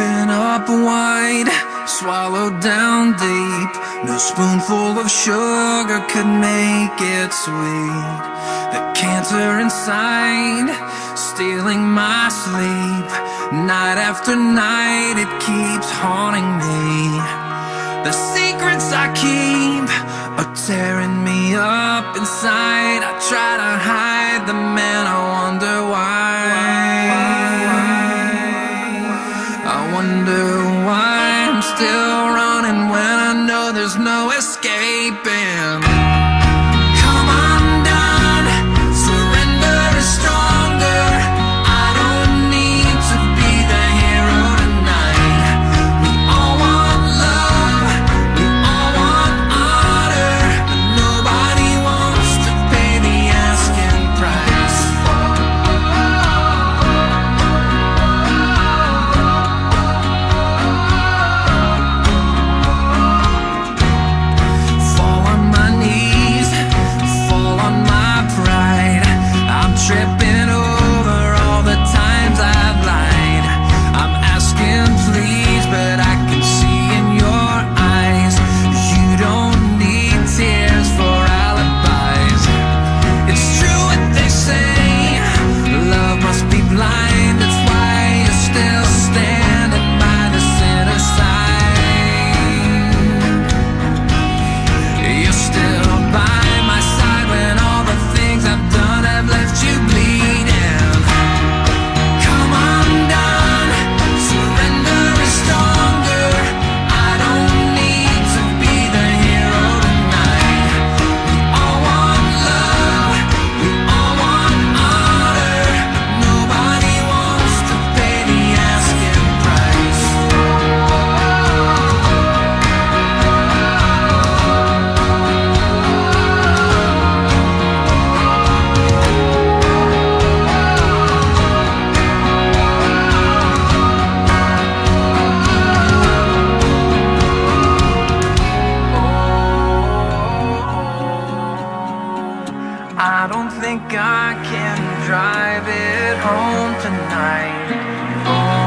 Open up wide, swallow down deep. No spoonful of sugar could make it sweet. The cancer inside, stealing my sleep. Night after night, it keeps haunting me. The secrets I keep are tearing me up inside. I try to think I can drive it home tonight. Oh.